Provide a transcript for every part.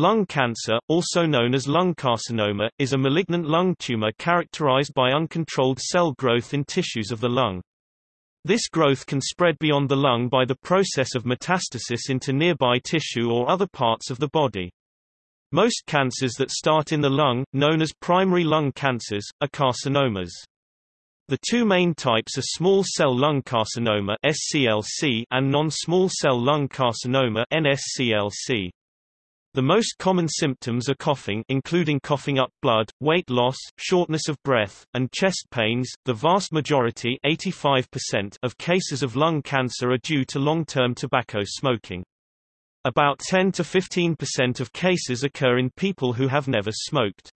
Lung cancer, also known as lung carcinoma, is a malignant lung tumor characterized by uncontrolled cell growth in tissues of the lung. This growth can spread beyond the lung by the process of metastasis into nearby tissue or other parts of the body. Most cancers that start in the lung, known as primary lung cancers, are carcinomas. The two main types are small cell lung carcinoma (SCLC) and non-small cell lung carcinoma (NSCLC). The most common symptoms are coughing including coughing up blood, weight loss, shortness of breath, and chest pains. The vast majority 85% of cases of lung cancer are due to long-term tobacco smoking. About 10 to 15% of cases occur in people who have never smoked.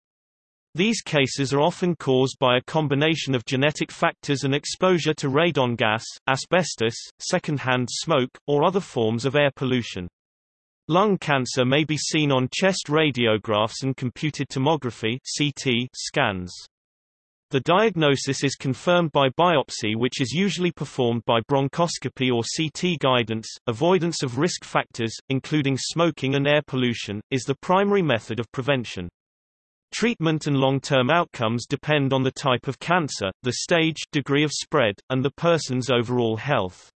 These cases are often caused by a combination of genetic factors and exposure to radon gas, asbestos, secondhand smoke, or other forms of air pollution. Lung cancer may be seen on chest radiographs and computed tomography CT scans. The diagnosis is confirmed by biopsy which is usually performed by bronchoscopy or CT guidance. Avoidance of risk factors, including smoking and air pollution, is the primary method of prevention. Treatment and long-term outcomes depend on the type of cancer, the stage, degree of spread, and the person's overall health.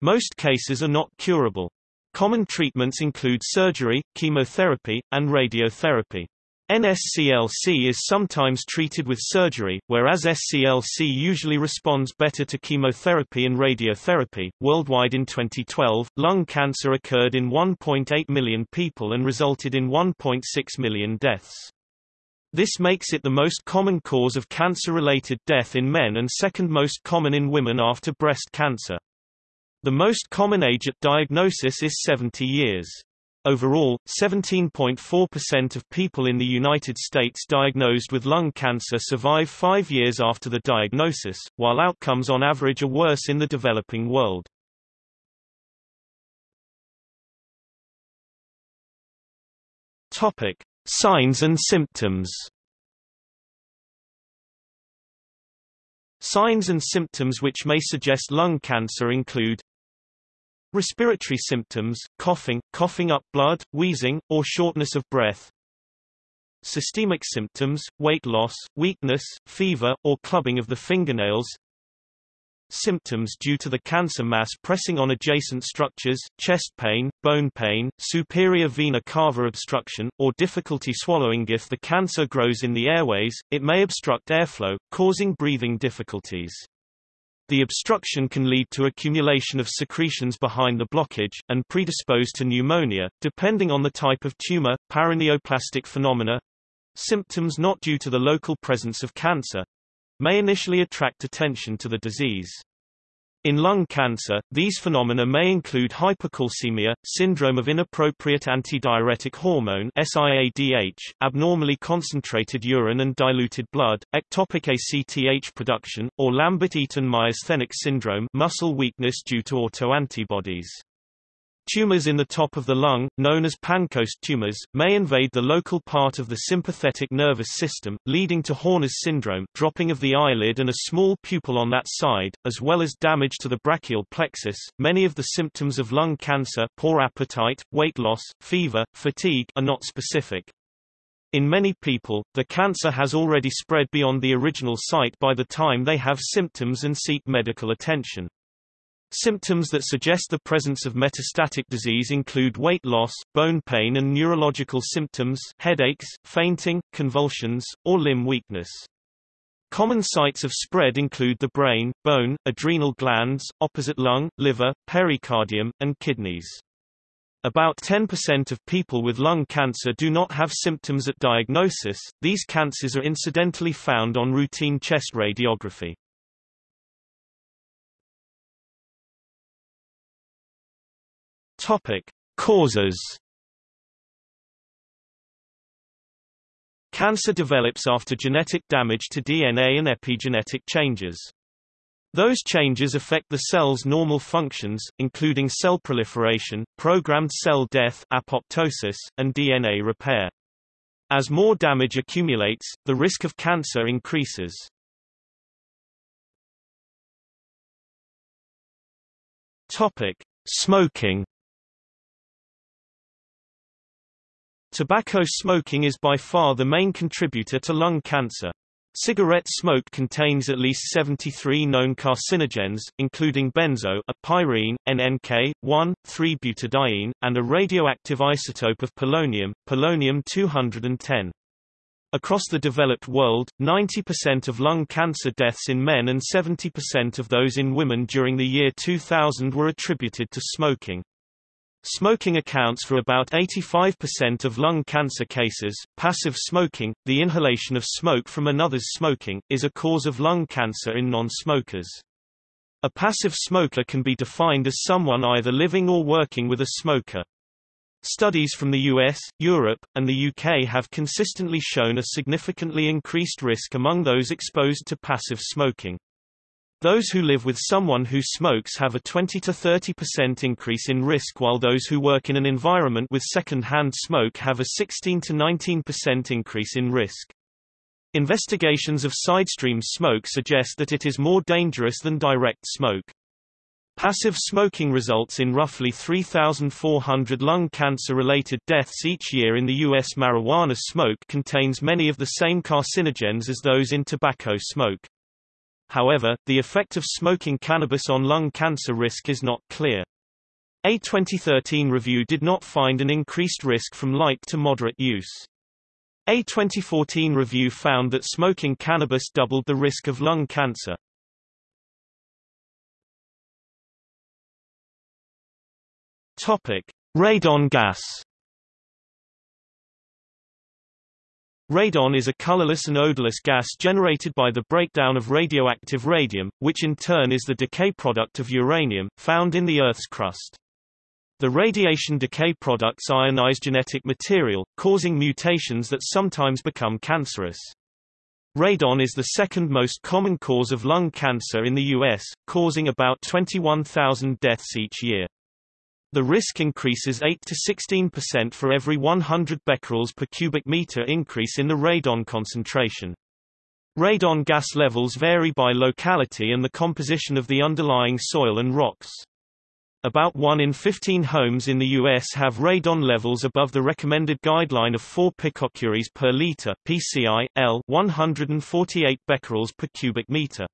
Most cases are not curable. Common treatments include surgery, chemotherapy, and radiotherapy. NSCLC is sometimes treated with surgery, whereas SCLC usually responds better to chemotherapy and radiotherapy. Worldwide in 2012, lung cancer occurred in 1.8 million people and resulted in 1.6 million deaths. This makes it the most common cause of cancer-related death in men and second most common in women after breast cancer. The most common age at diagnosis is 70 years. Overall, 17.4% of people in the United States diagnosed with lung cancer survive five years after the diagnosis, while outcomes on average are worse in the developing world. Topic. Signs and symptoms Signs and symptoms which may suggest lung cancer include Respiratory symptoms, coughing, coughing up blood, wheezing, or shortness of breath. Systemic symptoms, weight loss, weakness, fever, or clubbing of the fingernails. Symptoms due to the cancer mass pressing on adjacent structures, chest pain, bone pain, superior vena cava obstruction, or difficulty swallowing If the cancer grows in the airways, it may obstruct airflow, causing breathing difficulties. The obstruction can lead to accumulation of secretions behind the blockage, and predispose to pneumonia, depending on the type of tumor, paraneoplastic phenomena symptoms not due to the local presence of cancer may initially attract attention to the disease. In lung cancer, these phenomena may include hypercalcemia, syndrome of inappropriate antidiuretic hormone SIADH, abnormally concentrated urine and diluted blood, ectopic ACTH production, or Lambert-Eaton myasthenic syndrome muscle weakness due to autoantibodies. Tumors in the top of the lung, known as Pancoast tumors, may invade the local part of the sympathetic nervous system, leading to Horner's syndrome dropping of the eyelid and a small pupil on that side, as well as damage to the brachial plexus. Many of the symptoms of lung cancer poor appetite, weight loss, fever, fatigue are not specific. In many people, the cancer has already spread beyond the original site by the time they have symptoms and seek medical attention. Symptoms that suggest the presence of metastatic disease include weight loss, bone pain and neurological symptoms headaches, fainting, convulsions, or limb weakness. Common sites of spread include the brain, bone, adrenal glands, opposite lung, liver, pericardium, and kidneys. About 10% of people with lung cancer do not have symptoms at diagnosis. These cancers are incidentally found on routine chest radiography. Topic: Causes. Cancer develops after genetic damage to DNA and epigenetic changes. Those changes affect the cell's normal functions, including cell proliferation, programmed cell death apoptosis, and DNA repair. As more damage accumulates, the risk of cancer increases. Topic: Smoking Tobacco smoking is by far the main contributor to lung cancer. Cigarette smoke contains at least 73 known carcinogens, including benzo, a pyrene, NNK, 1,3-butadiene, and a radioactive isotope of polonium, polonium-210. Across the developed world, 90% of lung cancer deaths in men and 70% of those in women during the year 2000 were attributed to smoking. Smoking accounts for about 85% of lung cancer cases. Passive smoking, the inhalation of smoke from another's smoking, is a cause of lung cancer in non-smokers. A passive smoker can be defined as someone either living or working with a smoker. Studies from the US, Europe, and the UK have consistently shown a significantly increased risk among those exposed to passive smoking. Those who live with someone who smokes have a 20 to 30% increase in risk while those who work in an environment with second-hand smoke have a 16 to 19% increase in risk. Investigations of sidestream smoke suggest that it is more dangerous than direct smoke. Passive smoking results in roughly 3,400 lung cancer-related deaths each year in the U.S. Marijuana smoke contains many of the same carcinogens as those in tobacco smoke. However, the effect of smoking cannabis on lung cancer risk is not clear. A 2013 review did not find an increased risk from light to moderate use. A 2014 review found that smoking cannabis doubled the risk of lung cancer. Topic: Radon gas. Radon is a colorless and odorless gas generated by the breakdown of radioactive radium, which in turn is the decay product of uranium, found in the Earth's crust. The radiation decay products ionize genetic material, causing mutations that sometimes become cancerous. Radon is the second most common cause of lung cancer in the U.S., causing about 21,000 deaths each year. The risk increases 8 to 16% for every 100 becquerels per cubic meter increase in the radon concentration. Radon gas levels vary by locality and the composition of the underlying soil and rocks. About 1 in 15 homes in the U.S. have radon levels above the recommended guideline of 4 picocuries per liter PCI, L 148 becquerels per cubic meter.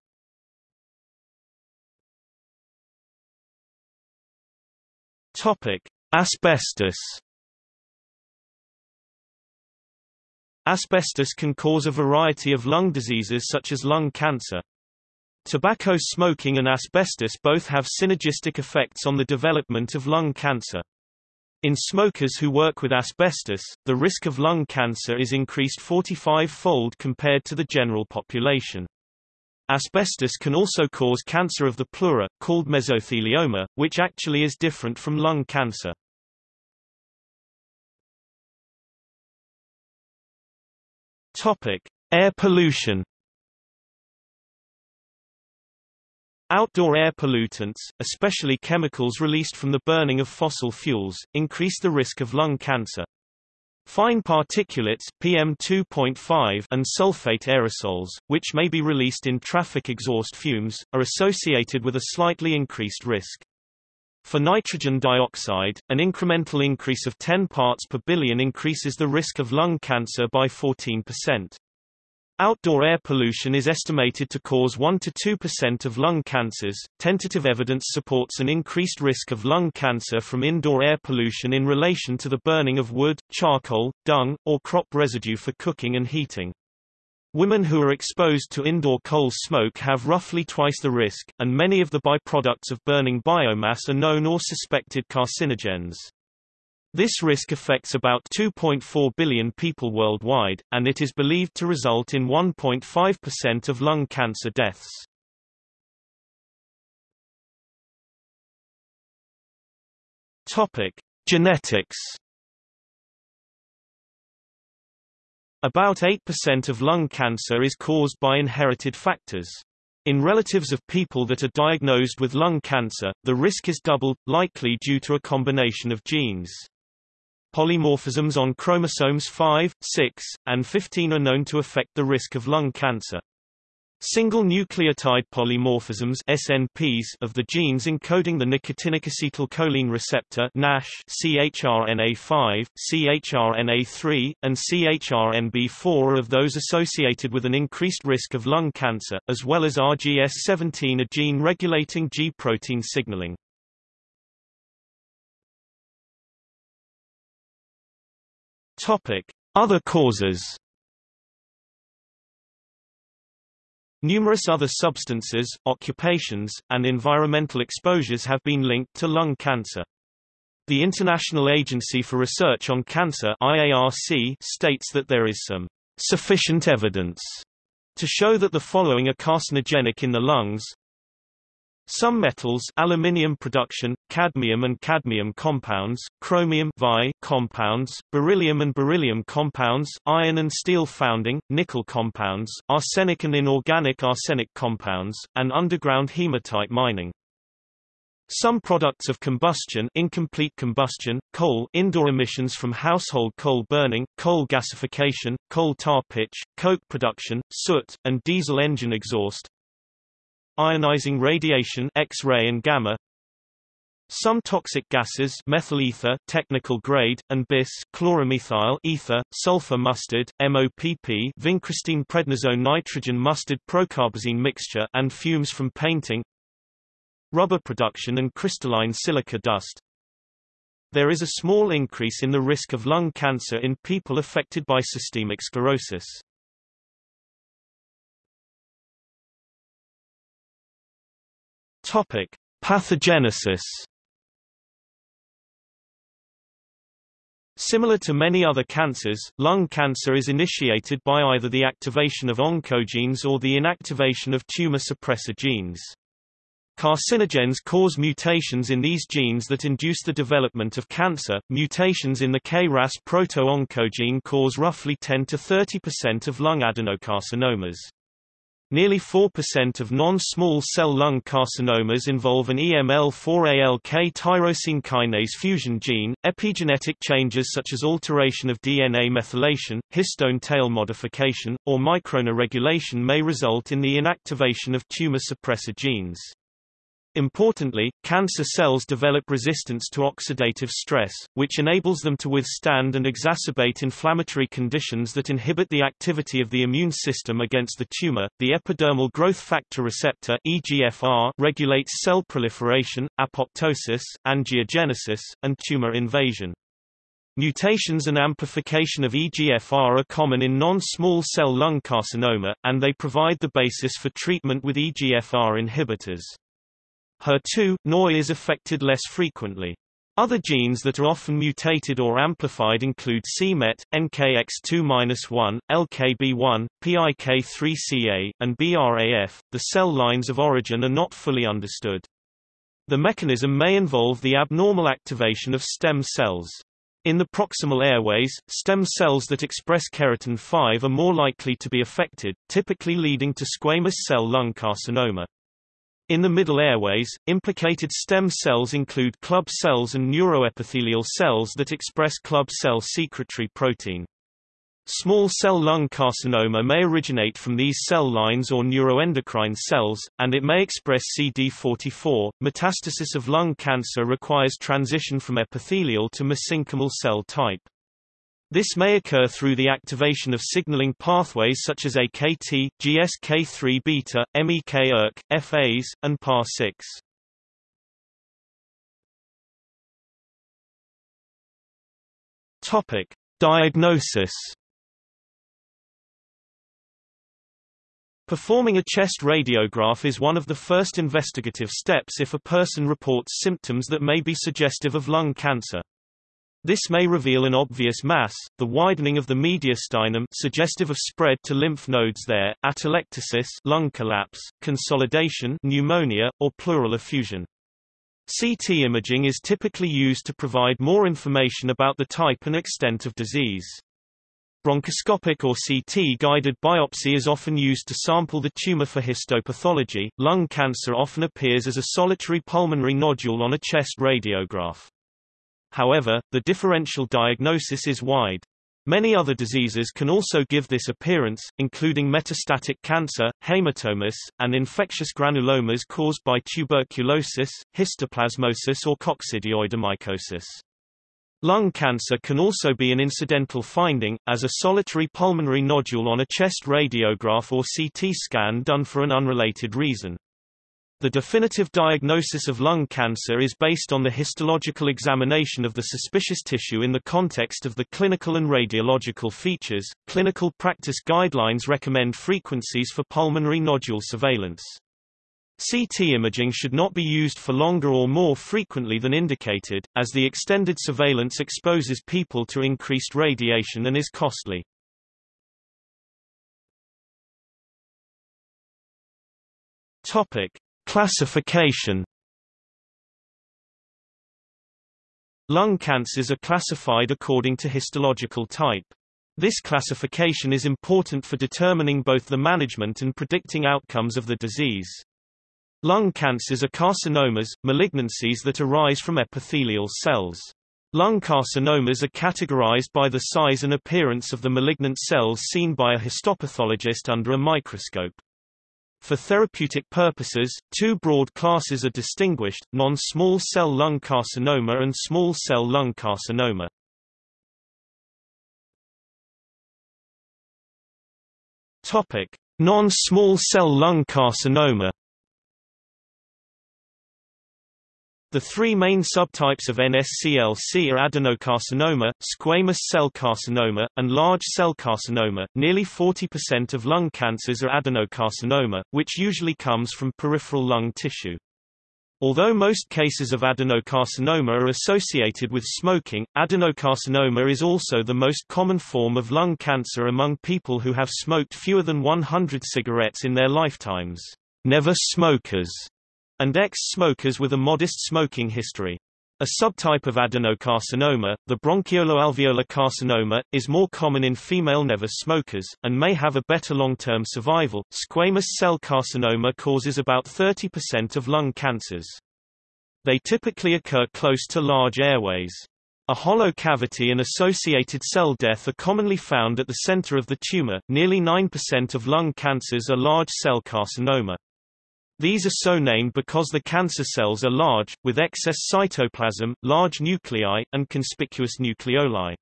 Topic: Asbestos. Asbestos can cause a variety of lung diseases such as lung cancer. Tobacco smoking and asbestos both have synergistic effects on the development of lung cancer. In smokers who work with asbestos, the risk of lung cancer is increased 45-fold compared to the general population. Asbestos can also cause cancer of the pleura, called mesothelioma, which actually is different from lung cancer. Topic: Air pollution. Outdoor air pollutants, especially chemicals released from the burning of fossil fuels, increase the risk of lung cancer. Fine particulates PM2.5 and sulfate aerosols, which may be released in traffic exhaust fumes, are associated with a slightly increased risk. For nitrogen dioxide, an incremental increase of 10 parts per billion increases the risk of lung cancer by 14%. Outdoor air pollution is estimated to cause 1 to 2% of lung cancers. Tentative evidence supports an increased risk of lung cancer from indoor air pollution in relation to the burning of wood, charcoal, dung, or crop residue for cooking and heating. Women who are exposed to indoor coal smoke have roughly twice the risk, and many of the byproducts of burning biomass are known or suspected carcinogens. This risk affects about 2.4 billion people worldwide, and it is believed to result in 1.5% of lung cancer deaths. Topic: Genetics. About 8% of lung cancer is caused by inherited factors. In relatives of people that are diagnosed with lung cancer, the risk is doubled, likely due to a combination of genes. Polymorphisms on chromosomes 5, 6, and 15 are known to affect the risk of lung cancer. Single nucleotide polymorphisms SNPs of the genes encoding the nicotinic acetylcholine receptor NASH CHRNA5, CHRNA3, and CHRNB4 are of those associated with an increased risk of lung cancer, as well as RGS17 a gene regulating G-protein signaling. Other causes Numerous other substances, occupations, and environmental exposures have been linked to lung cancer. The International Agency for Research on Cancer IARC states that there is some sufficient evidence to show that the following are carcinogenic in the lungs some metals aluminium production, cadmium and cadmium compounds, chromium Vi compounds, beryllium and beryllium compounds, iron and steel founding, nickel compounds, arsenic and inorganic arsenic compounds, and underground hematite mining. Some products of combustion incomplete combustion, coal indoor emissions from household coal burning, coal gasification, coal tar pitch, coke production, soot, and diesel engine exhaust, ionizing radiation X-ray and gamma some toxic gases methyl ether technical grade, and bis chloromethyl ether, sulfur mustard, MOPP vincristine prednisone nitrogen mustard procarbazine mixture and fumes from painting rubber production and crystalline silica dust. There is a small increase in the risk of lung cancer in people affected by systemic sclerosis. Topic: Pathogenesis. Similar to many other cancers, lung cancer is initiated by either the activation of oncogenes or the inactivation of tumor suppressor genes. Carcinogens cause mutations in these genes that induce the development of cancer. Mutations in the KRAS proto-oncogene cause roughly 10 to 30% of lung adenocarcinomas. Nearly 4% of non-small cell lung carcinomas involve an EML4ALK tyrosine kinase fusion gene. Epigenetic changes such as alteration of DNA methylation, histone tail modification, or microRNA regulation may result in the inactivation of tumor suppressor genes. Importantly, cancer cells develop resistance to oxidative stress, which enables them to withstand and exacerbate inflammatory conditions that inhibit the activity of the immune system against the tumor. The epidermal growth factor receptor (EGFR) regulates cell proliferation, apoptosis, angiogenesis, and tumor invasion. Mutations and amplification of EGFR are common in non-small cell lung carcinoma, and they provide the basis for treatment with EGFR inhibitors. HER2, neu is affected less frequently. Other genes that are often mutated or amplified include c-Met, NKX2-1, LKB1, PIK3CA, and BRAF. The cell lines of origin are not fully understood. The mechanism may involve the abnormal activation of stem cells. In the proximal airways, stem cells that express keratin 5 are more likely to be affected, typically leading to squamous cell lung carcinoma. In the middle airways, implicated stem cells include club cells and neuroepithelial cells that express club cell secretory protein. Small cell lung carcinoma may originate from these cell lines or neuroendocrine cells, and it may express CD44. Metastasis of lung cancer requires transition from epithelial to mesenchymal cell type. This may occur through the activation of signaling pathways such as AKT, GSK3-beta, MEK-ERK, FAs, and PAR6. Topic: Diagnosis. Performing a chest radiograph is one of the first investigative steps if a person reports symptoms that may be suggestive of lung cancer. This may reveal an obvious mass, the widening of the mediastinum suggestive of spread to lymph nodes there, atelectasis lung collapse, consolidation pneumonia, or pleural effusion. CT imaging is typically used to provide more information about the type and extent of disease. Bronchoscopic or CT-guided biopsy is often used to sample the tumor for histopathology. Lung cancer often appears as a solitary pulmonary nodule on a chest radiograph. However, the differential diagnosis is wide. Many other diseases can also give this appearance, including metastatic cancer, hematomas, and infectious granulomas caused by tuberculosis, histoplasmosis or coccidioidomycosis. Lung cancer can also be an incidental finding, as a solitary pulmonary nodule on a chest radiograph or CT scan done for an unrelated reason. The definitive diagnosis of lung cancer is based on the histological examination of the suspicious tissue in the context of the clinical and radiological features. Clinical practice guidelines recommend frequencies for pulmonary nodule surveillance. CT imaging should not be used for longer or more frequently than indicated, as the extended surveillance exposes people to increased radiation and is costly. Topic: Classification Lung cancers are classified according to histological type. This classification is important for determining both the management and predicting outcomes of the disease. Lung cancers are carcinomas, malignancies that arise from epithelial cells. Lung carcinomas are categorized by the size and appearance of the malignant cells seen by a histopathologist under a microscope. For therapeutic purposes, two broad classes are distinguished, non-small cell lung carcinoma and small cell lung carcinoma. Non-small cell lung carcinoma The three main subtypes of NSCLC are adenocarcinoma, squamous cell carcinoma, and large cell carcinoma. Nearly 40% of lung cancers are adenocarcinoma, which usually comes from peripheral lung tissue. Although most cases of adenocarcinoma are associated with smoking, adenocarcinoma is also the most common form of lung cancer among people who have smoked fewer than 100 cigarettes in their lifetimes. Never smokers and ex-smokers with a modest smoking history. A subtype of adenocarcinoma, the bronchioloalveolar carcinoma, is more common in female never smokers, and may have a better long-term survival. Squamous cell carcinoma causes about 30% of lung cancers. They typically occur close to large airways. A hollow cavity and associated cell death are commonly found at the center of the tumor. Nearly 9% of lung cancers are large cell carcinoma. These are so named because the cancer cells are large, with excess cytoplasm, large nuclei, and conspicuous nucleoli.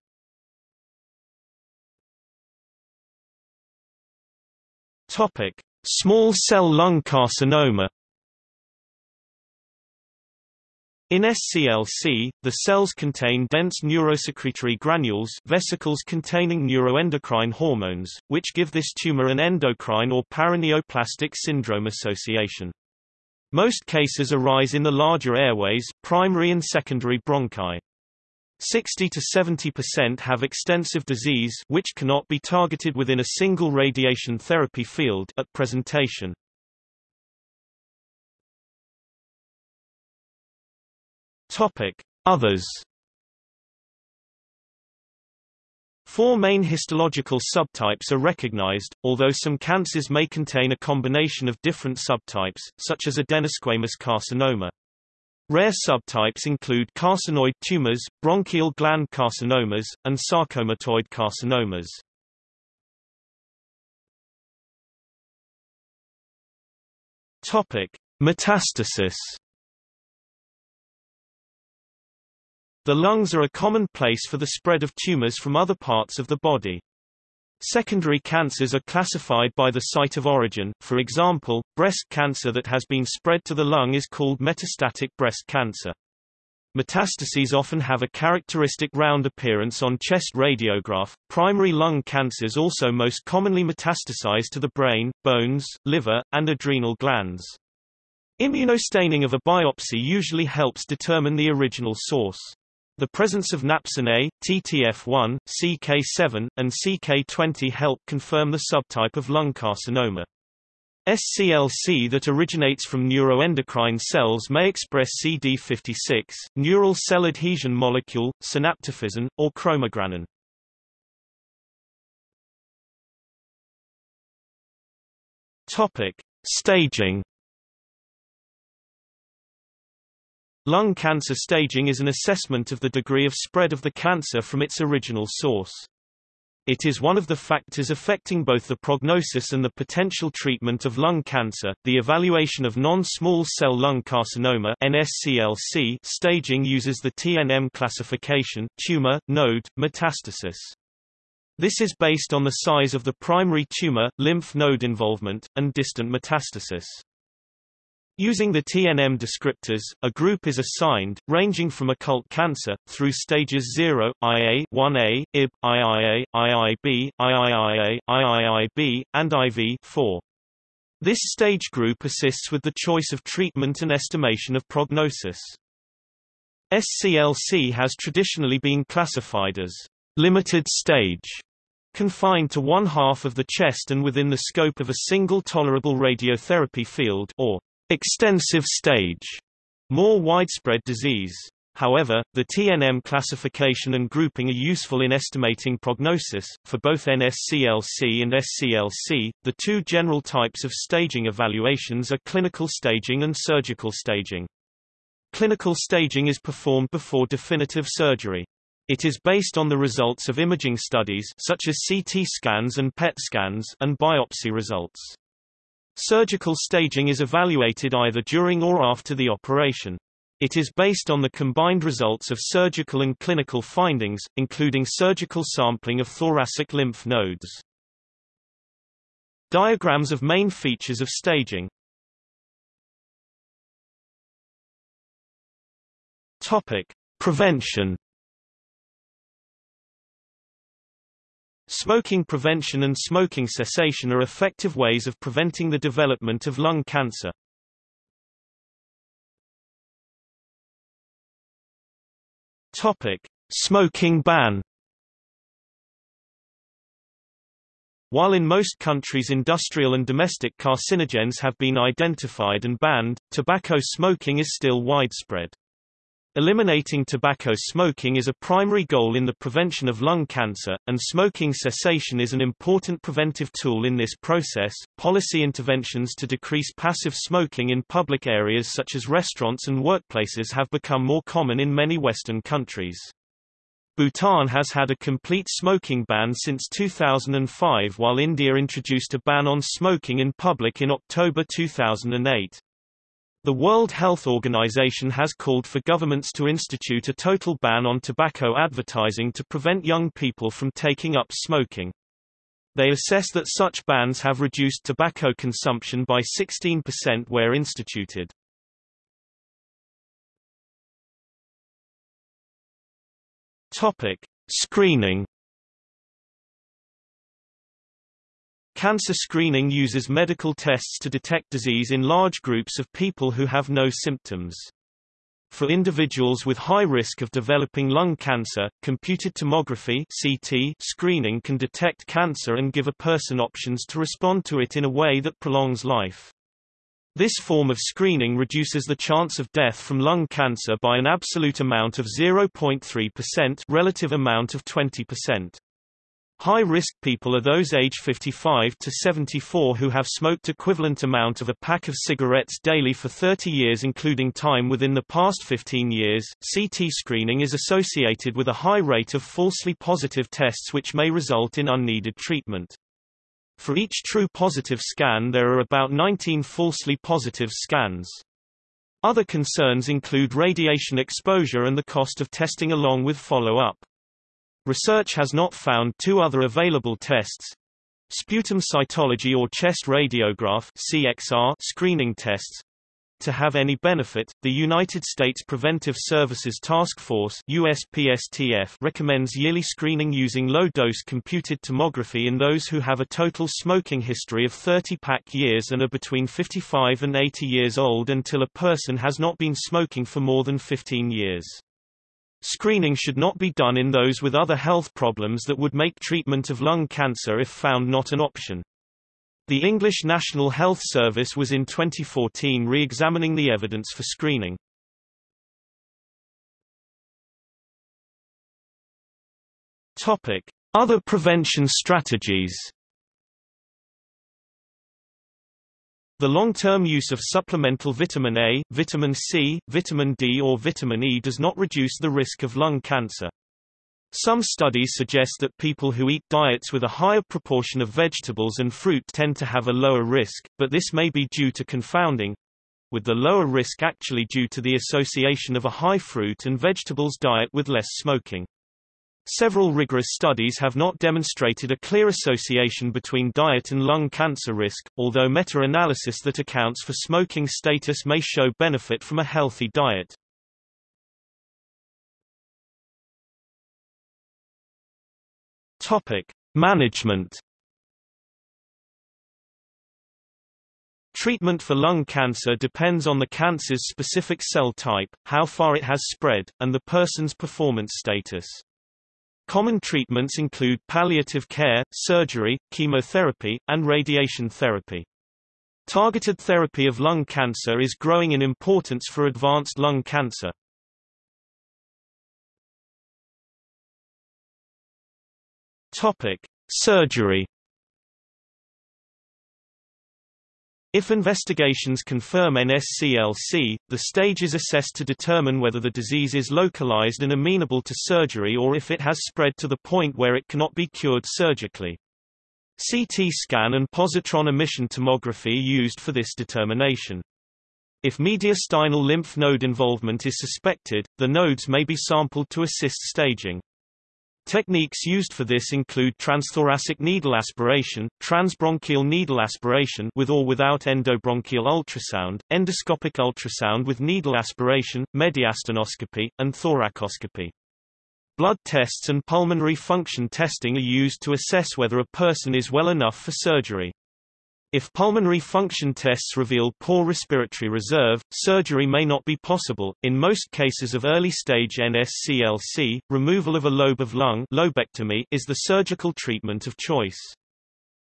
Topic: Small cell lung carcinoma In SCLC, the cells contain dense neurosecretory granules vesicles containing neuroendocrine hormones, which give this tumor an endocrine or paraneoplastic syndrome association. Most cases arise in the larger airways, primary and secondary bronchi. 60 to 70% have extensive disease which cannot be targeted within a single radiation therapy field at presentation. Topic: Others. Four main histological subtypes are recognized, although some cancers may contain a combination of different subtypes, such as adenosquamous carcinoma. Rare subtypes include carcinoid tumors, bronchial gland carcinomas, and sarcomatoid carcinomas. Topic: Metastasis The lungs are a common place for the spread of tumors from other parts of the body. Secondary cancers are classified by the site of origin, for example, breast cancer that has been spread to the lung is called metastatic breast cancer. Metastases often have a characteristic round appearance on chest radiograph. Primary lung cancers also most commonly metastasize to the brain, bones, liver, and adrenal glands. Immunostaining of a biopsy usually helps determine the original source. The presence of napsin A, TTF1, CK7, and CK20 help confirm the subtype of lung carcinoma. SCLC that originates from neuroendocrine cells may express CD56, neural cell adhesion molecule, synaptophysin, or chromogranin. Topic: Staging Lung cancer staging is an assessment of the degree of spread of the cancer from its original source. It is one of the factors affecting both the prognosis and the potential treatment of lung cancer. The evaluation of non-small cell lung carcinoma (NSCLC) staging uses the TNM classification: tumor, node, metastasis. This is based on the size of the primary tumor, lymph node involvement, and distant metastasis. Using the TNM descriptors, a group is assigned, ranging from occult cancer, through stages 0, IA, 1A, IB, IIA, IIB, IIIA, IIIB, and IV 4. This stage group assists with the choice of treatment and estimation of prognosis. SCLC has traditionally been classified as limited stage, confined to one half of the chest and within the scope of a single tolerable radiotherapy field or extensive stage, more widespread disease. However, the TNM classification and grouping are useful in estimating prognosis. For both NSCLC and SCLC, the two general types of staging evaluations are clinical staging and surgical staging. Clinical staging is performed before definitive surgery. It is based on the results of imaging studies such as CT scans and PET scans and biopsy results. Surgical staging is evaluated either during or after the operation. It is based on the combined results of surgical and clinical findings, including surgical sampling of thoracic lymph nodes. Diagrams of main features of staging Topic. Prevention Smoking prevention and smoking cessation are effective ways of preventing the development of lung cancer. Topic: Smoking ban. While in most countries industrial and domestic carcinogens have been identified and banned, tobacco smoking is still widespread. Eliminating tobacco smoking is a primary goal in the prevention of lung cancer, and smoking cessation is an important preventive tool in this process. Policy interventions to decrease passive smoking in public areas such as restaurants and workplaces have become more common in many Western countries. Bhutan has had a complete smoking ban since 2005 while India introduced a ban on smoking in public in October 2008. The World Health Organization has called for governments to institute a total ban on tobacco advertising to prevent young people from taking up smoking. They assess that such bans have reduced tobacco consumption by 16% where instituted. Topic: Screening Cancer screening uses medical tests to detect disease in large groups of people who have no symptoms. For individuals with high risk of developing lung cancer, computed tomography (CT) screening can detect cancer and give a person options to respond to it in a way that prolongs life. This form of screening reduces the chance of death from lung cancer by an absolute amount of 0.3% relative amount of 20%. High-risk people are those age 55 to 74 who have smoked equivalent amount of a pack of cigarettes daily for 30 years including time within the past 15 years. CT screening is associated with a high rate of falsely positive tests which may result in unneeded treatment. For each true positive scan there are about 19 falsely positive scans. Other concerns include radiation exposure and the cost of testing along with follow-up. Research has not found two other available tests sputum cytology or chest radiograph CXR screening tests to have any benefit, the United States Preventive Services Task Force USPSTF recommends yearly screening using low-dose computed tomography in those who have a total smoking history of 30 pack years and are between 55 and 80 years old until a person has not been smoking for more than 15 years. Screening should not be done in those with other health problems that would make treatment of lung cancer if found not an option. The English National Health Service was in 2014 re-examining the evidence for screening. Topic: Other prevention strategies. The long-term use of supplemental vitamin A, vitamin C, vitamin D or vitamin E does not reduce the risk of lung cancer. Some studies suggest that people who eat diets with a higher proportion of vegetables and fruit tend to have a lower risk, but this may be due to confounding, with the lower risk actually due to the association of a high fruit and vegetables diet with less smoking. Several rigorous studies have not demonstrated a clear association between diet and lung cancer risk, although meta-analysis that accounts for smoking status may show benefit from a healthy diet. Topic: Management Treatment for lung cancer depends on the cancer's specific cell type, how far it has spread, and the person's performance status. Common treatments include palliative care, surgery, chemotherapy, and radiation therapy. Targeted therapy of lung cancer is growing in importance for advanced lung cancer. Topic: Surgery If investigations confirm NSCLC, the stage is assessed to determine whether the disease is localized and amenable to surgery or if it has spread to the point where it cannot be cured surgically. CT scan and positron emission tomography used for this determination. If mediastinal lymph node involvement is suspected, the nodes may be sampled to assist staging. Techniques used for this include transthoracic needle aspiration, transbronchial needle aspiration with or without endobronchial ultrasound, endoscopic ultrasound with needle aspiration, mediastinoscopy, and thoracoscopy. Blood tests and pulmonary function testing are used to assess whether a person is well enough for surgery. If pulmonary function tests reveal poor respiratory reserve, surgery may not be possible. In most cases of early stage NSCLC, removal of a lobe of lung lobectomy is the surgical treatment of choice.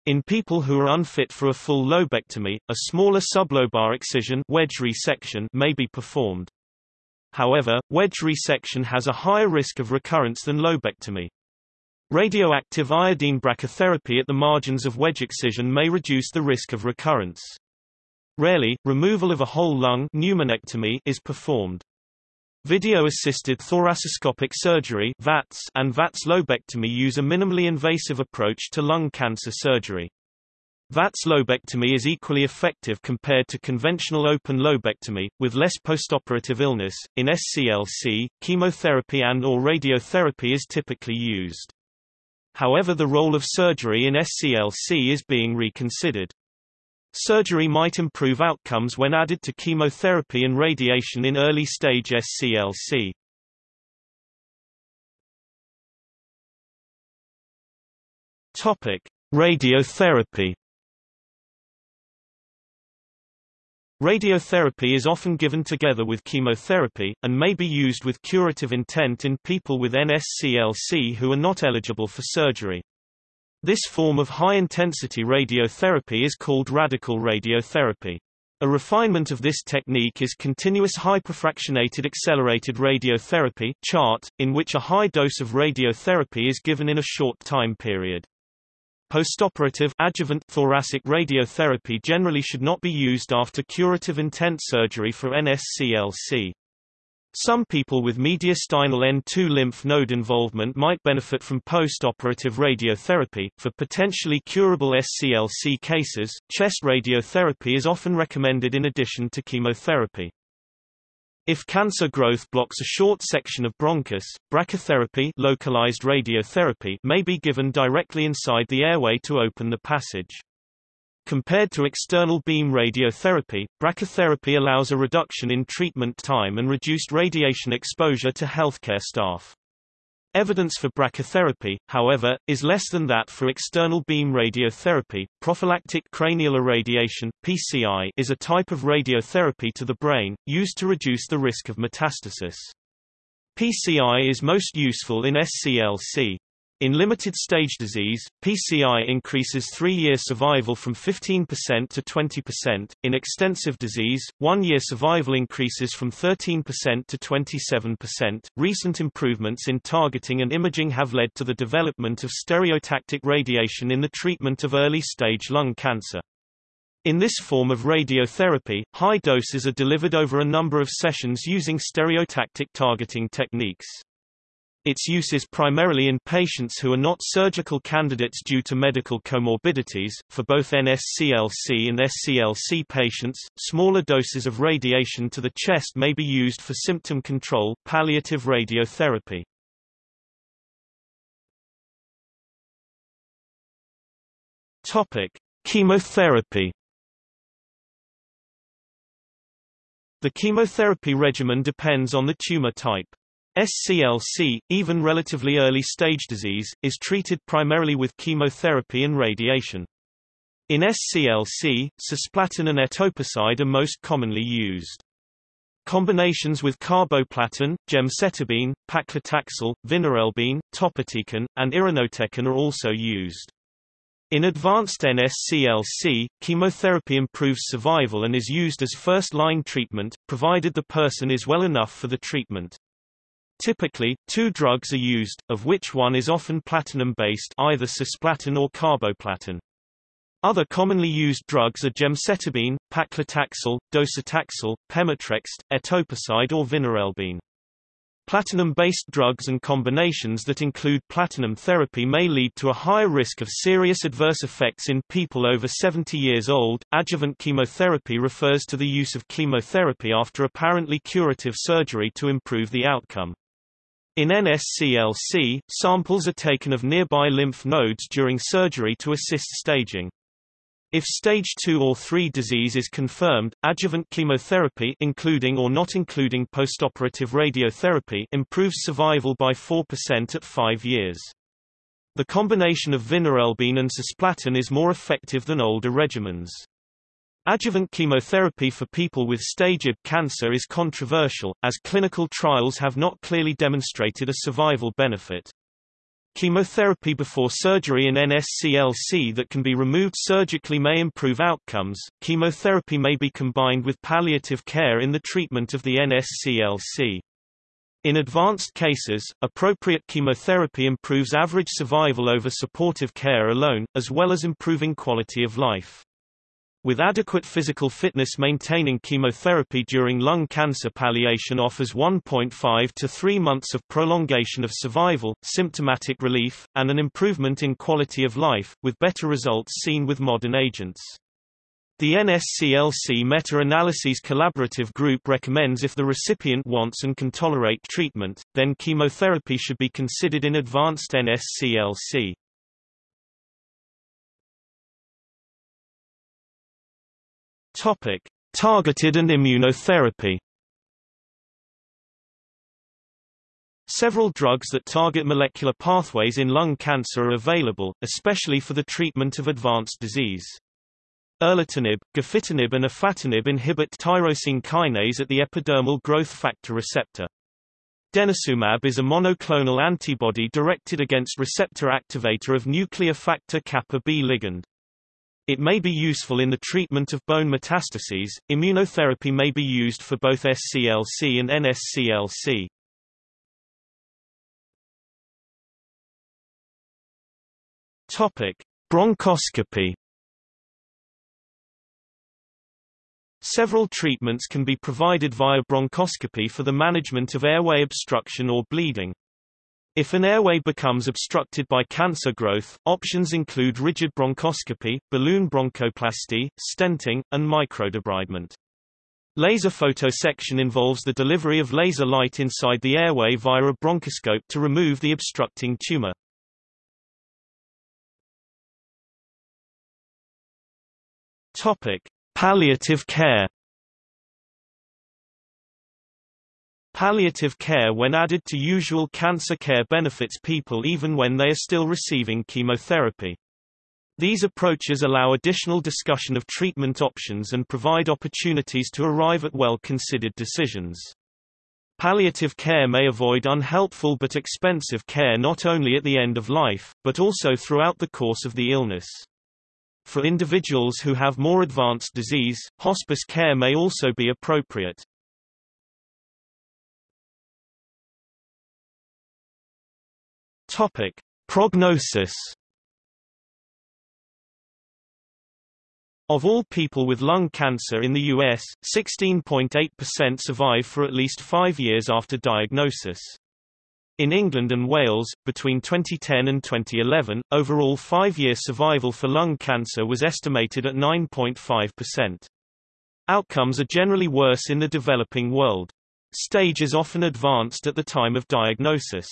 In people who are unfit for a full lobectomy, a smaller sublobar excision wedge resection may be performed. However, wedge resection has a higher risk of recurrence than lobectomy. Radioactive iodine brachytherapy at the margins of wedge excision may reduce the risk of recurrence. Rarely, removal of a whole lung pneumonectomy is performed. Video-assisted thoracoscopic surgery VATS and VATS lobectomy use a minimally invasive approach to lung cancer surgery. VATS lobectomy is equally effective compared to conventional open lobectomy, with less postoperative illness. In SCLC, chemotherapy and or radiotherapy is typically used. However the role of surgery in SCLC is being reconsidered. Surgery might improve outcomes when added to chemotherapy and radiation in early-stage SCLC. Topic: Radiotherapy Radiotherapy is often given together with chemotherapy, and may be used with curative intent in people with NSCLC who are not eligible for surgery. This form of high-intensity radiotherapy is called radical radiotherapy. A refinement of this technique is continuous hyperfractionated accelerated radiotherapy CHART, in which a high dose of radiotherapy is given in a short time period. Postoperative adjuvant thoracic radiotherapy generally should not be used after curative intent surgery for NSCLC. Some people with mediastinal N2 lymph node involvement might benefit from post-operative radiotherapy. For potentially curable SCLC cases, chest radiotherapy is often recommended in addition to chemotherapy. If cancer growth blocks a short section of bronchus, brachytherapy localized radiotherapy may be given directly inside the airway to open the passage. Compared to external beam radiotherapy, brachytherapy allows a reduction in treatment time and reduced radiation exposure to healthcare staff. Evidence for brachytherapy, however, is less than that for external beam radiotherapy. Prophylactic cranial irradiation (PCI) is a type of radiotherapy to the brain used to reduce the risk of metastasis. PCI is most useful in SCLC. In limited-stage disease, PCI increases three-year survival from 15% to 20%. In extensive disease, one-year survival increases from 13% to 27%. Recent improvements in targeting and imaging have led to the development of stereotactic radiation in the treatment of early-stage lung cancer. In this form of radiotherapy, high doses are delivered over a number of sessions using stereotactic targeting techniques. Its use is primarily in patients who are not surgical candidates due to medical comorbidities. For both NSCLC and SCLC patients, smaller doses of radiation to the chest may be used for symptom control, palliative radiotherapy. Topic: Chemotherapy. The chemotherapy regimen depends on the tumor type. SCLC, even relatively early stage disease, is treated primarily with chemotherapy and radiation. In SCLC, cisplatin and etoposide are most commonly used. Combinations with carboplatin, gemcitabine, paclitaxel, vinorelbine, topotecan, and irinotecan are also used. In advanced NSCLC, chemotherapy improves survival and is used as first-line treatment, provided the person is well enough for the treatment. Typically, two drugs are used, of which one is often platinum-based either cisplatin or carboplatin. Other commonly used drugs are gemcitabine, paclitaxel, docetaxel, pemetrexed, etoposide or vinorelbine. Platinum-based drugs and combinations that include platinum therapy may lead to a higher risk of serious adverse effects in people over 70 years old. Adjuvant chemotherapy refers to the use of chemotherapy after apparently curative surgery to improve the outcome. In NSCLC, samples are taken of nearby lymph nodes during surgery to assist staging. If stage 2 or 3 disease is confirmed, adjuvant chemotherapy including or not including postoperative radiotherapy improves survival by 4% at 5 years. The combination of vinorelbine and cisplatin is more effective than older regimens. Adjuvant chemotherapy for people with stage IB cancer is controversial, as clinical trials have not clearly demonstrated a survival benefit. Chemotherapy before surgery in NSCLC that can be removed surgically may improve outcomes. Chemotherapy may be combined with palliative care in the treatment of the NSCLC. In advanced cases, appropriate chemotherapy improves average survival over supportive care alone, as well as improving quality of life. With adequate physical fitness maintaining chemotherapy during lung cancer palliation offers 1.5 to 3 months of prolongation of survival, symptomatic relief, and an improvement in quality of life, with better results seen with modern agents. The NSCLC meta-analyses collaborative group recommends if the recipient wants and can tolerate treatment, then chemotherapy should be considered in advanced NSCLC. Topic: Targeted and immunotherapy. Several drugs that target molecular pathways in lung cancer are available, especially for the treatment of advanced disease. Erlotinib, gefitinib and afatinib inhibit tyrosine kinase at the epidermal growth factor receptor. Denosumab is a monoclonal antibody directed against receptor activator of nuclear factor kappa B ligand. It may be useful in the treatment of bone metastases. Immunotherapy may be used for both SCLC and NSCLC. Topic: Bronchoscopy. Several treatments can be provided via bronchoscopy for the management of airway obstruction or bleeding. If an airway becomes obstructed by cancer growth, options include rigid bronchoscopy, balloon bronchoplasty, stenting, and microdebridement. Laser photoresection involves the delivery of laser light inside the airway via a bronchoscope to remove the obstructing tumor. Topic: Palliative care. Palliative care when added to usual cancer care benefits people even when they are still receiving chemotherapy. These approaches allow additional discussion of treatment options and provide opportunities to arrive at well-considered decisions. Palliative care may avoid unhelpful but expensive care not only at the end of life, but also throughout the course of the illness. For individuals who have more advanced disease, hospice care may also be appropriate. Topic: Prognosis. Of all people with lung cancer in the U.S., 16.8% survive for at least five years after diagnosis. In England and Wales, between 2010 and 2011, overall five-year survival for lung cancer was estimated at 9.5%. Outcomes are generally worse in the developing world. Stage is often advanced at the time of diagnosis.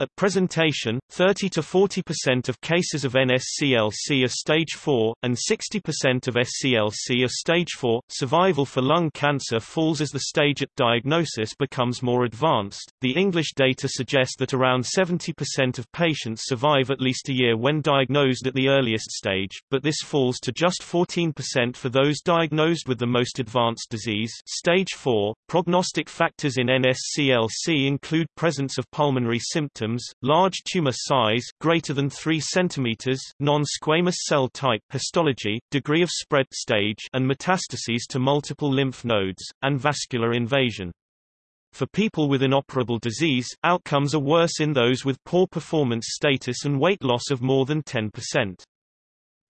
At presentation, 30 to 40% of cases of NSCLC are stage 4, and 60% of SCLC are stage 4. Survival for lung cancer falls as the stage at diagnosis becomes more advanced. The English data suggest that around 70% of patients survive at least a year when diagnosed at the earliest stage, but this falls to just 14% for those diagnosed with the most advanced disease, stage 4. Prognostic factors in NSCLC include presence of pulmonary symptoms symptoms, large tumor size greater than 3 cm, non-squamous cell type histology, degree of spread stage and metastases to multiple lymph nodes, and vascular invasion. For people with inoperable disease, outcomes are worse in those with poor performance status and weight loss of more than 10%.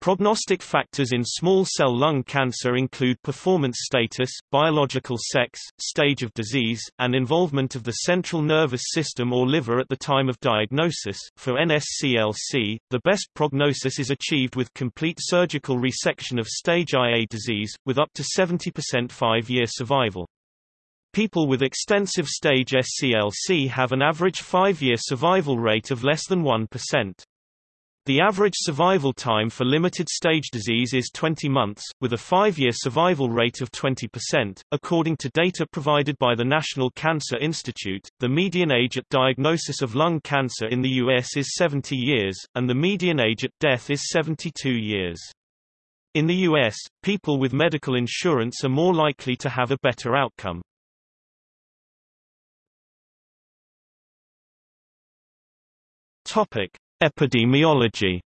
Prognostic factors in small cell lung cancer include performance status, biological sex, stage of disease, and involvement of the central nervous system or liver at the time of diagnosis. For NSCLC, the best prognosis is achieved with complete surgical resection of stage IA disease, with up to 70% five-year survival. People with extensive stage SCLC have an average five-year survival rate of less than 1%. The average survival time for limited stage disease is 20 months, with a five-year survival rate of 20%. According to data provided by the National Cancer Institute, the median age at diagnosis of lung cancer in the U.S. is 70 years, and the median age at death is 72 years. In the U.S., people with medical insurance are more likely to have a better outcome. Topic. Epidemiology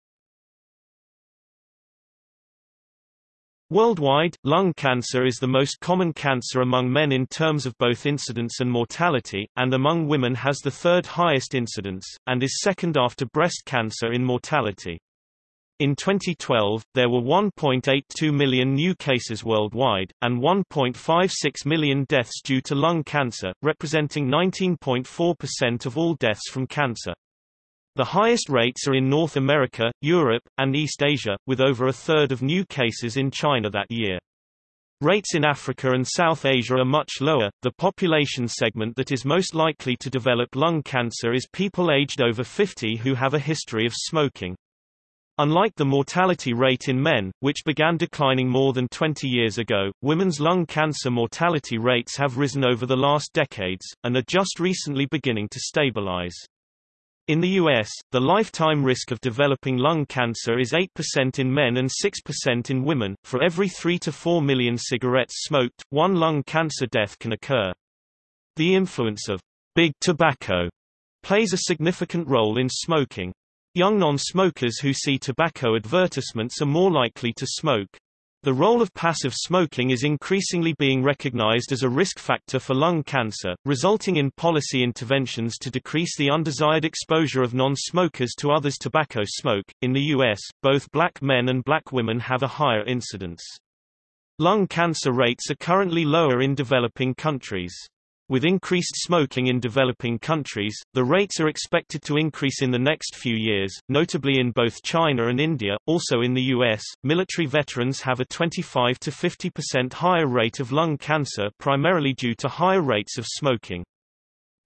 Worldwide, lung cancer is the most common cancer among men in terms of both incidence and mortality, and among women has the third highest incidence, and is second after breast cancer in mortality. In 2012, there were 1.82 million new cases worldwide, and 1.56 million deaths due to lung cancer, representing 19.4% of all deaths from cancer. The highest rates are in North America, Europe, and East Asia, with over a third of new cases in China that year. Rates in Africa and South Asia are much lower. The population segment that is most likely to develop lung cancer is people aged over 50 who have a history of smoking. Unlike the mortality rate in men, which began declining more than 20 years ago, women's lung cancer mortality rates have risen over the last decades, and are just recently beginning to stabilize. In the U.S., the lifetime risk of developing lung cancer is 8% in men and 6% in women. For every 3 to 4 million cigarettes smoked, one lung cancer death can occur. The influence of big tobacco plays a significant role in smoking. Young non-smokers who see tobacco advertisements are more likely to smoke. The role of passive smoking is increasingly being recognized as a risk factor for lung cancer, resulting in policy interventions to decrease the undesired exposure of non-smokers to others' tobacco smoke. In the U.S., both black men and black women have a higher incidence. Lung cancer rates are currently lower in developing countries. With increased smoking in developing countries, the rates are expected to increase in the next few years, notably in both China and India. Also in the US, military veterans have a 25 to 50% higher rate of lung cancer primarily due to higher rates of smoking.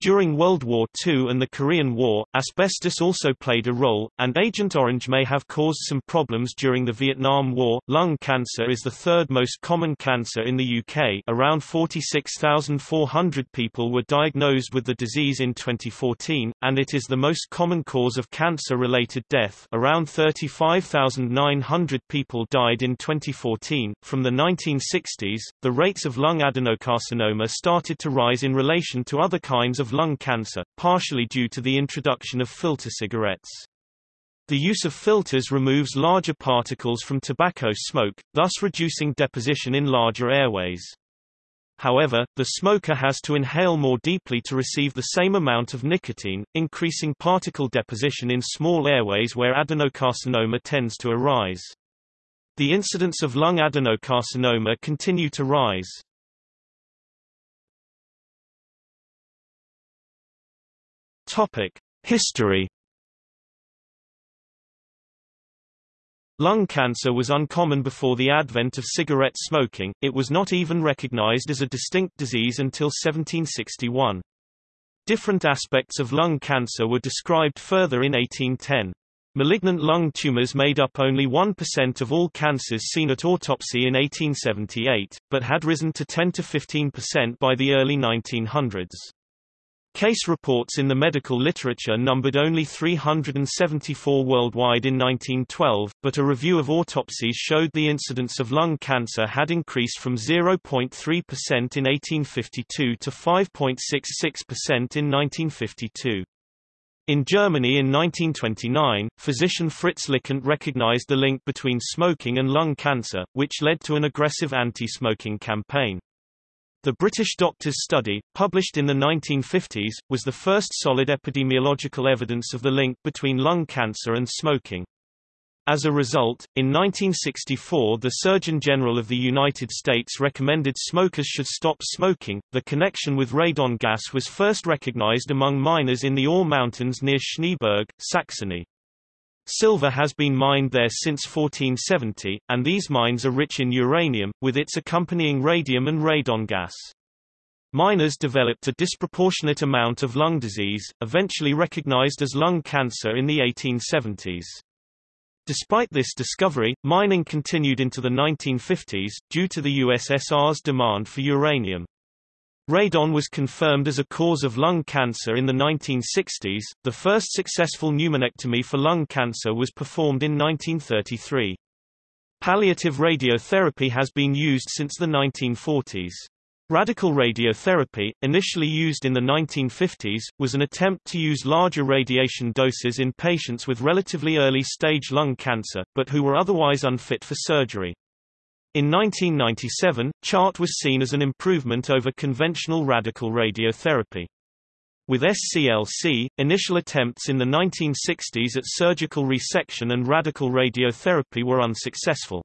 During World War II and the Korean War, asbestos also played a role, and Agent Orange may have caused some problems during the Vietnam War. Lung cancer is the third most common cancer in the UK. Around 46,400 people were diagnosed with the disease in 2014, and it is the most common cause of cancer-related death. Around 35,900 people died in 2014. From the 1960s, the rates of lung adenocarcinoma started to rise in relation to other kinds of of lung cancer, partially due to the introduction of filter cigarettes. The use of filters removes larger particles from tobacco smoke, thus reducing deposition in larger airways. However, the smoker has to inhale more deeply to receive the same amount of nicotine, increasing particle deposition in small airways where adenocarcinoma tends to arise. The incidence of lung adenocarcinoma continue to rise. Topic: History Lung cancer was uncommon before the advent of cigarette smoking, it was not even recognized as a distinct disease until 1761. Different aspects of lung cancer were described further in 1810. Malignant lung tumors made up only 1% of all cancers seen at autopsy in 1878, but had risen to 10–15% by the early 1900s. Case reports in the medical literature numbered only 374 worldwide in 1912, but a review of autopsies showed the incidence of lung cancer had increased from 0.3% in 1852 to 5.66% in 1952. In Germany in 1929, physician Fritz Lickint recognized the link between smoking and lung cancer, which led to an aggressive anti-smoking campaign. The British Doctors Study, published in the 1950s, was the first solid epidemiological evidence of the link between lung cancer and smoking. As a result, in 1964 the Surgeon General of the United States recommended smokers should stop smoking. The connection with radon gas was first recognized among miners in the Ore Mountains near Schneeberg, Saxony. Silver has been mined there since 1470, and these mines are rich in uranium, with its accompanying radium and radon gas. Miners developed a disproportionate amount of lung disease, eventually recognized as lung cancer in the 1870s. Despite this discovery, mining continued into the 1950s, due to the USSR's demand for uranium. Radon was confirmed as a cause of lung cancer in the 1960s. The first successful pneumonectomy for lung cancer was performed in 1933. Palliative radiotherapy has been used since the 1940s. Radical radiotherapy, initially used in the 1950s, was an attempt to use larger radiation doses in patients with relatively early-stage lung cancer, but who were otherwise unfit for surgery. In 1997, CHART was seen as an improvement over conventional radical radiotherapy. With SCLC, initial attempts in the 1960s at surgical resection and radical radiotherapy were unsuccessful.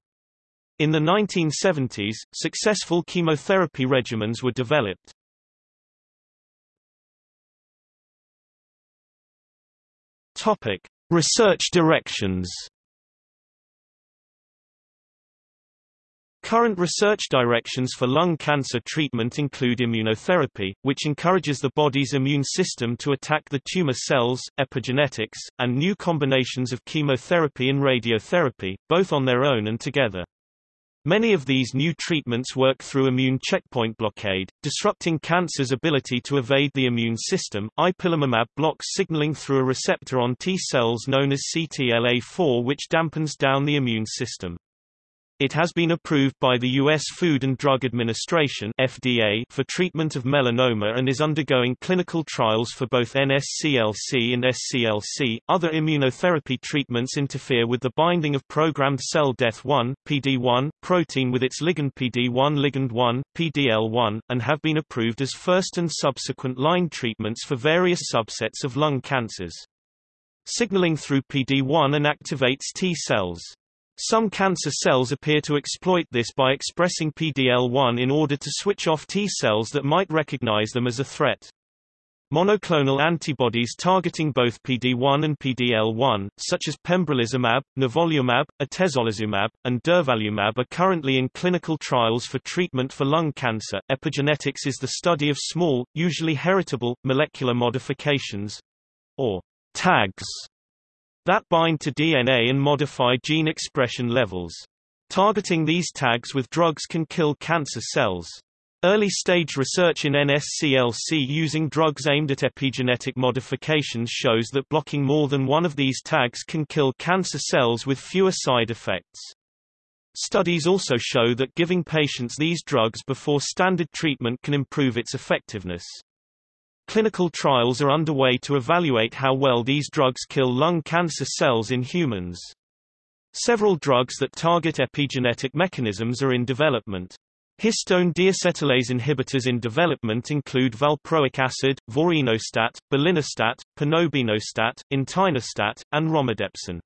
In the 1970s, successful chemotherapy regimens were developed. Topic: Research directions Current research directions for lung cancer treatment include immunotherapy, which encourages the body's immune system to attack the tumor cells, epigenetics, and new combinations of chemotherapy and radiotherapy, both on their own and together. Many of these new treatments work through immune checkpoint blockade, disrupting cancer's ability to evade the immune system. Ipilimumab blocks signaling through a receptor on T cells known as CTLA4 which dampens down the immune system. It has been approved by the U.S. Food and Drug Administration FDA for treatment of melanoma and is undergoing clinical trials for both NSCLC and SCLC. Other immunotherapy treatments interfere with the binding of programmed cell death 1 PD1 protein with its ligand PD1 ligand 1 PDL1 and have been approved as first and subsequent line treatments for various subsets of lung cancers. Signaling through PD1 inactivates T cells. Some cancer cells appear to exploit this by expressing PDL1 in order to switch off T cells that might recognize them as a threat. Monoclonal antibodies targeting both PD1 and PD-L1, such as pembrolizumab, nivolumab, atezolizumab, and durvalumab are currently in clinical trials for treatment for lung cancer. Epigenetics is the study of small, usually heritable, molecular modifications, or tags, that bind to DNA and modify gene expression levels. Targeting these tags with drugs can kill cancer cells. Early-stage research in NSCLC using drugs aimed at epigenetic modifications shows that blocking more than one of these tags can kill cancer cells with fewer side effects. Studies also show that giving patients these drugs before standard treatment can improve its effectiveness. Clinical trials are underway to evaluate how well these drugs kill lung cancer cells in humans. Several drugs that target epigenetic mechanisms are in development. Histone deacetylase inhibitors in development include valproic acid, vorinostat, belinostat, panobinostat, entinostat, and romidepsin.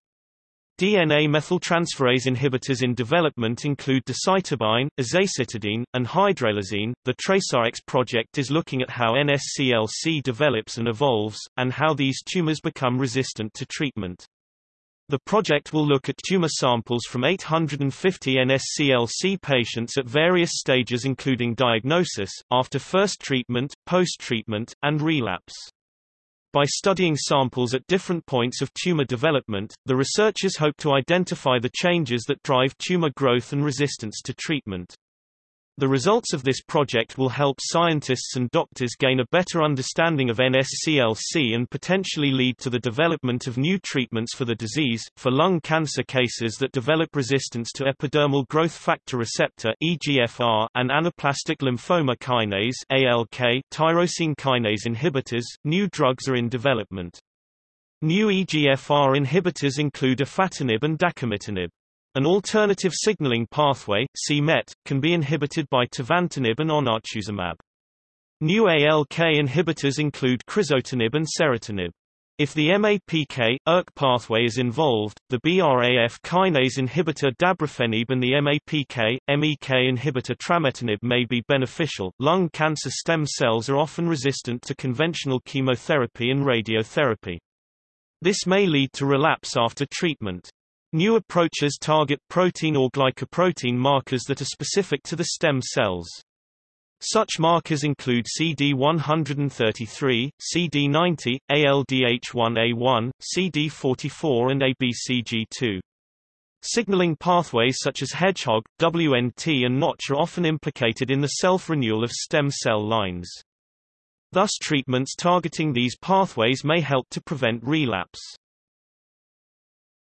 DNA methyltransferase inhibitors in development include decitabine, azacitidine, and hydralazine. The TraceRx project is looking at how NSCLC develops and evolves, and how these tumors become resistant to treatment. The project will look at tumor samples from 850 NSCLC patients at various stages including diagnosis, after first treatment, post-treatment, and relapse. By studying samples at different points of tumor development, the researchers hope to identify the changes that drive tumor growth and resistance to treatment. The results of this project will help scientists and doctors gain a better understanding of NSCLC and potentially lead to the development of new treatments for the disease. For lung cancer cases that develop resistance to epidermal growth factor receptor (EGFR) and anaplastic lymphoma kinase (ALK) tyrosine kinase inhibitors, new drugs are in development. New EGFR inhibitors include afatinib and dacomitinib. An alternative signaling pathway, c-Met, can be inhibited by tivantinib and onartuzumab. New ALK inhibitors include crizotinib and ceritinib. If the MAPK, ERK pathway is involved, the BRAF kinase inhibitor dabrafenib and the MAPK, MEK inhibitor trametinib may be beneficial. Lung cancer stem cells are often resistant to conventional chemotherapy and radiotherapy. This may lead to relapse after treatment. New approaches target protein or glycoprotein markers that are specific to the stem cells. Such markers include CD133, CD90, ALDH1A1, CD44 and ABCG2. Signaling pathways such as Hedgehog, WNT and Notch are often implicated in the self-renewal of stem cell lines. Thus treatments targeting these pathways may help to prevent relapse.